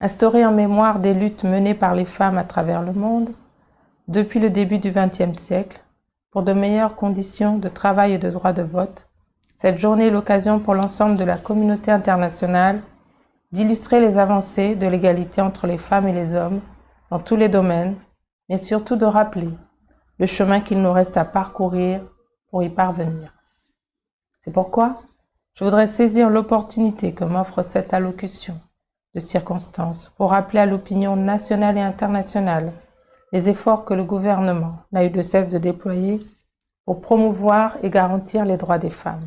instaurée en mémoire des luttes menées par les femmes à travers le monde depuis le début du XXe siècle pour de meilleures conditions de travail et de droit de vote, cette journée est l'occasion pour l'ensemble de la communauté internationale d'illustrer les avancées de l'égalité entre les femmes et les hommes dans tous les domaines, mais surtout de rappeler le chemin qu'il nous reste à parcourir pour y parvenir. C'est pourquoi je voudrais saisir l'opportunité que m'offre cette allocution circonstances pour rappeler à l'opinion nationale et internationale les efforts que le gouvernement n'a eu de cesse de déployer pour promouvoir et garantir les droits des femmes.